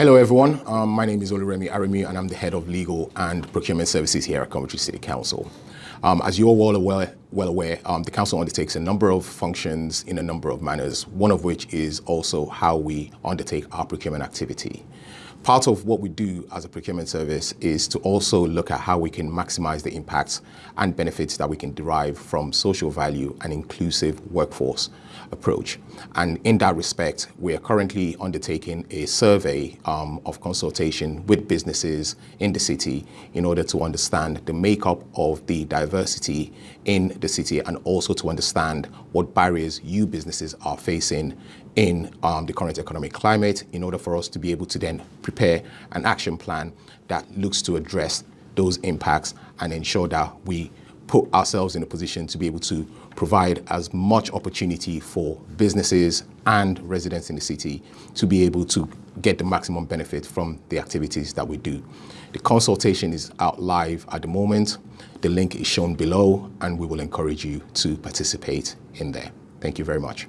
Hello everyone, um, my name is Oluremi Aremu and I'm the Head of Legal and Procurement Services here at Coventry City Council. Um, as you're aware, well aware um, the Council undertakes a number of functions in a number of manners, one of which is also how we undertake our procurement activity. Part of what we do as a procurement service is to also look at how we can maximize the impacts and benefits that we can derive from social value and inclusive workforce approach. And in that respect, we are currently undertaking a survey um, of consultation with businesses in the city in order to understand the makeup of the diversity in the city and also to understand what barriers you businesses are facing in um, the current economic climate in order for us to be able to then prepare an action plan that looks to address those impacts and ensure that we put ourselves in a position to be able to provide as much opportunity for businesses and residents in the city to be able to get the maximum benefit from the activities that we do. The consultation is out live at the moment. The link is shown below and we will encourage you to participate in there. Thank you very much.